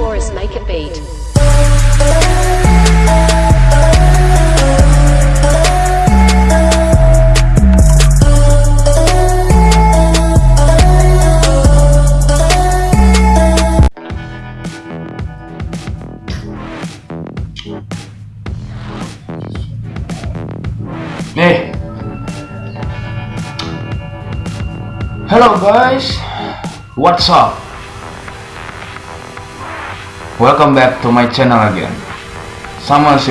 Taurus make a beat. Hey. Hello guys. What's up? Welcome back to my channel again. Sama si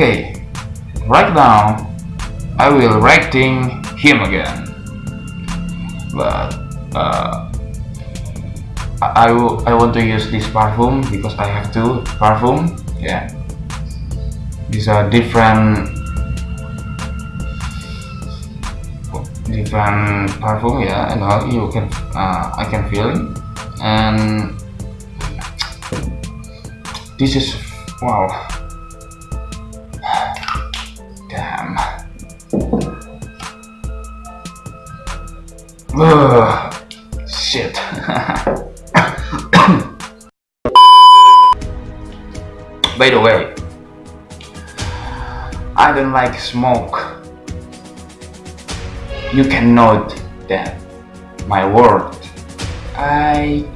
Okay, right now I will writing him again, but uh, I, I, want to use this perfume because I have two perfume. Yeah, these are different different perfume. Yeah, and how you can uh, I can feel it, and this is wow. Ugh. Shit. By the way, I don't like smoke. You can note that my word. I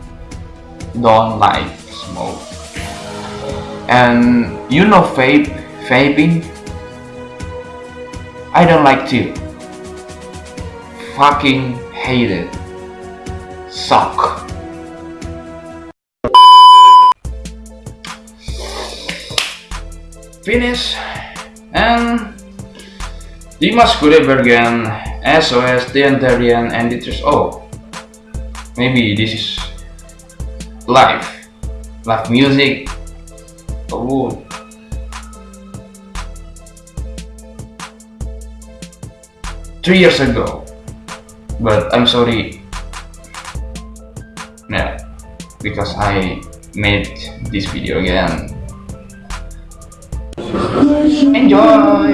don't like smoke. And you know vape, vaping? I don't like to. Fucking hate it. Suck. Finish. And Dimas Kudaibergen, SOS, Deantarian, and Dietrich Oh. Maybe this is live. Live music. Oh, three years ago but I'm sorry. Yeah because I made this video again. Enjoy!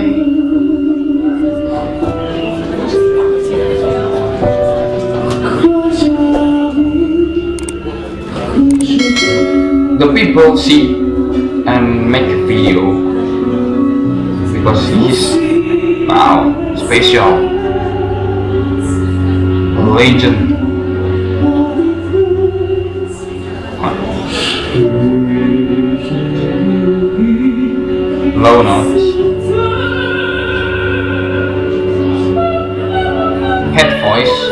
The people see and make a video. Because he's wow special legend. Low notes. Head voice.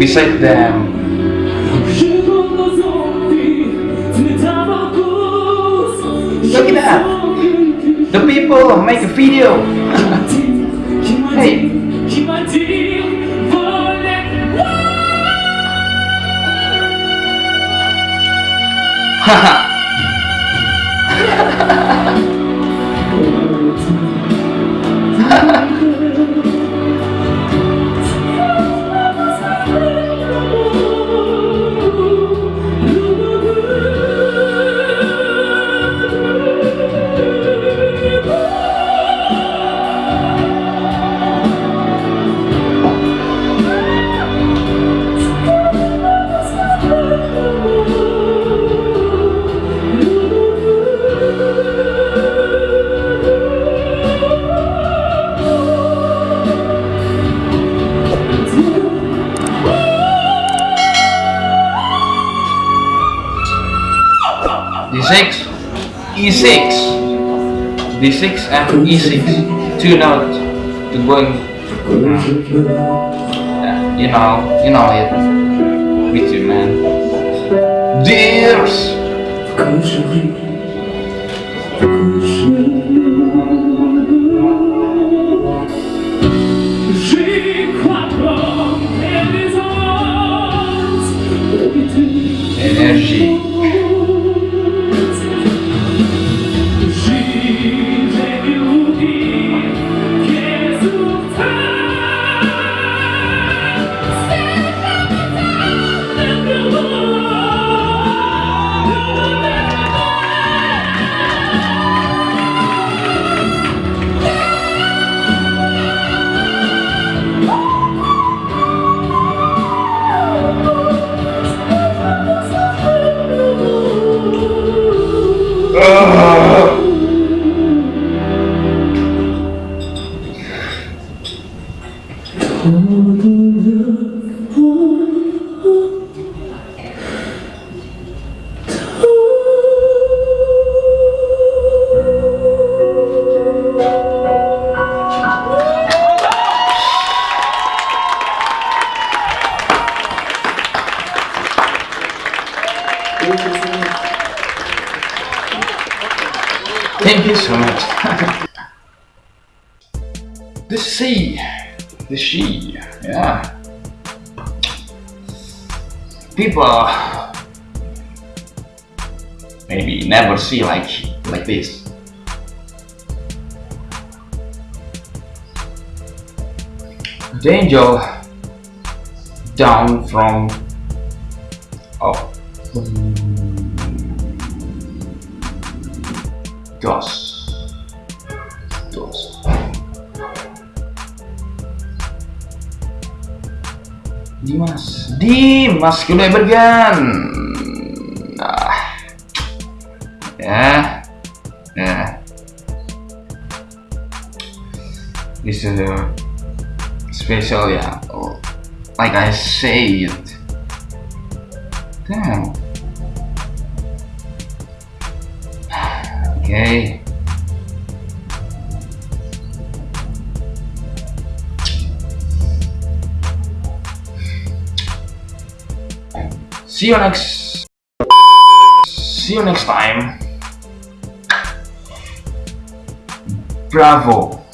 Beside them. Look at that. The people make a video. hey. Haha. D6, E6, D6 and E6. Two notes to going. Yeah, you know, you know it. Me too, man. Dears. Energy. Ah! Thank you so much. the sea. The sea. Yeah. People maybe never see like like this. The angel down from oh dos. Dos. Dimas. Dimas Bergen nah ya. Ya. This is a special ya oh, like I say it damn Okay. See you next. See you next time. Bravo.